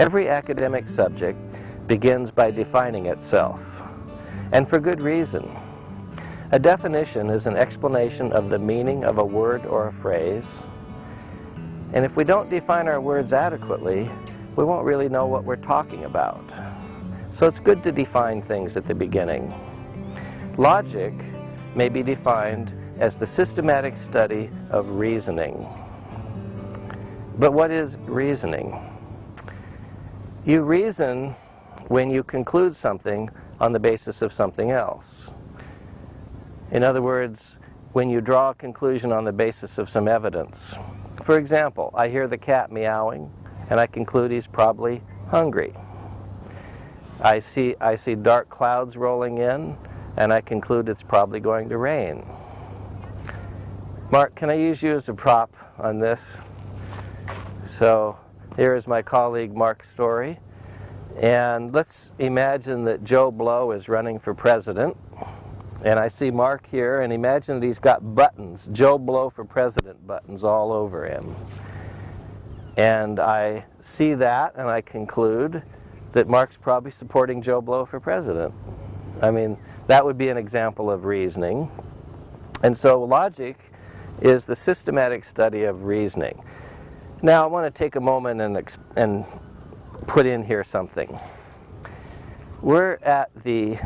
Every academic subject begins by defining itself, and for good reason. A definition is an explanation of the meaning of a word or a phrase, and if we don't define our words adequately, we won't really know what we're talking about. So it's good to define things at the beginning. Logic may be defined as the systematic study of reasoning. But what is reasoning? You reason when you conclude something on the basis of something else. In other words, when you draw a conclusion on the basis of some evidence. For example, I hear the cat meowing and I conclude he's probably hungry. I see, I see dark clouds rolling in and I conclude it's probably going to rain. Mark, can I use you as a prop on this? So here is my colleague Mark Story. And let's imagine that Joe Blow is running for president. And I see Mark here, and imagine that he's got buttons, Joe Blow for president buttons all over him. And I see that, and I conclude that Mark's probably supporting Joe Blow for president. I mean, that would be an example of reasoning. And so logic is the systematic study of reasoning. Now I want to take a moment and, and put in here something. We're at the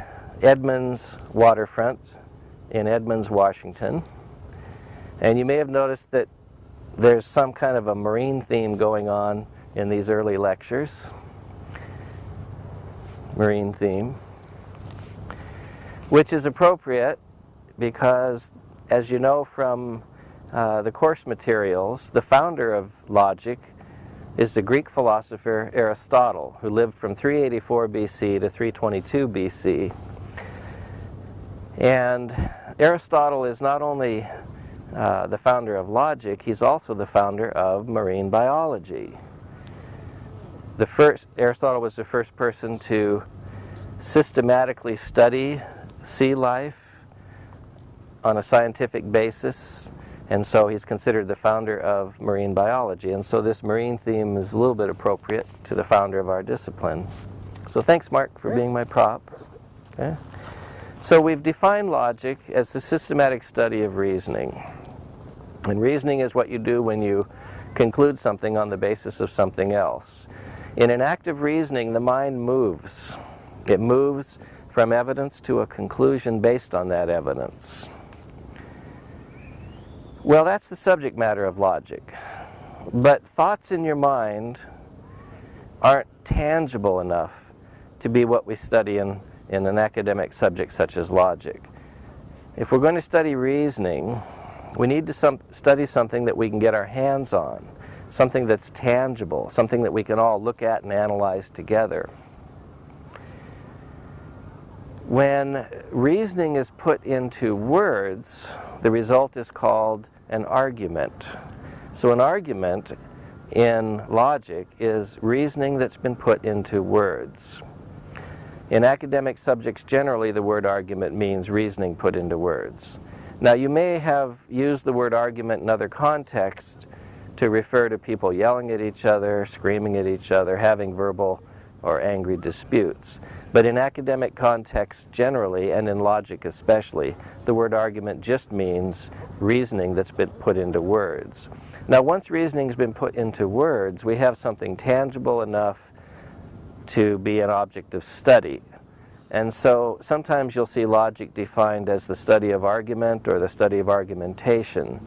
Edmonds waterfront in Edmonds, Washington. And you may have noticed that there's some kind of a marine theme going on in these early lectures. Marine theme. Which is appropriate because, as you know from uh, the course materials, the founder of logic is the Greek philosopher Aristotle, who lived from 384 BC to 322 BC. And Aristotle is not only uh, the founder of logic, he's also the founder of marine biology. The first, Aristotle was the first person to systematically study sea life on a scientific basis and so he's considered the founder of marine biology. And so this marine theme is a little bit appropriate to the founder of our discipline. So thanks, Mark, for being my prop. Okay. So we've defined logic as the systematic study of reasoning. And reasoning is what you do when you conclude something on the basis of something else. In an act of reasoning, the mind moves. It moves from evidence to a conclusion based on that evidence. Well, that's the subject matter of logic. But thoughts in your mind aren't tangible enough to be what we study in, in an academic subject such as logic. If we're going to study reasoning, we need to some, study something that we can get our hands on, something that's tangible, something that we can all look at and analyze together. When reasoning is put into words, the result is called an argument. So an argument in logic is reasoning that's been put into words. In academic subjects generally the word argument means reasoning put into words. Now you may have used the word argument in other contexts to refer to people yelling at each other, screaming at each other, having verbal or angry disputes. But in academic contexts generally, and in logic especially, the word argument just means reasoning that's been put into words. Now once reasoning's been put into words, we have something tangible enough to be an object of study. And so sometimes you'll see logic defined as the study of argument or the study of argumentation.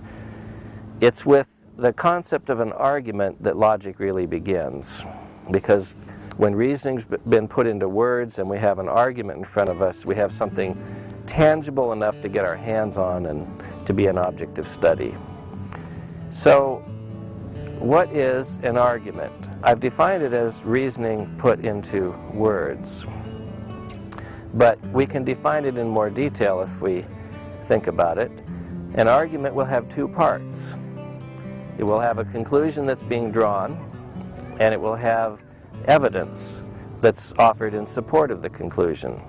It's with the concept of an argument that logic really begins because when reasoning's been put into words and we have an argument in front of us, we have something tangible enough to get our hands on and to be an object of study. So what is an argument? I've defined it as reasoning put into words. But we can define it in more detail if we think about it. An argument will have two parts. It will have a conclusion that's being drawn, and it will have evidence that's offered in support of the conclusion.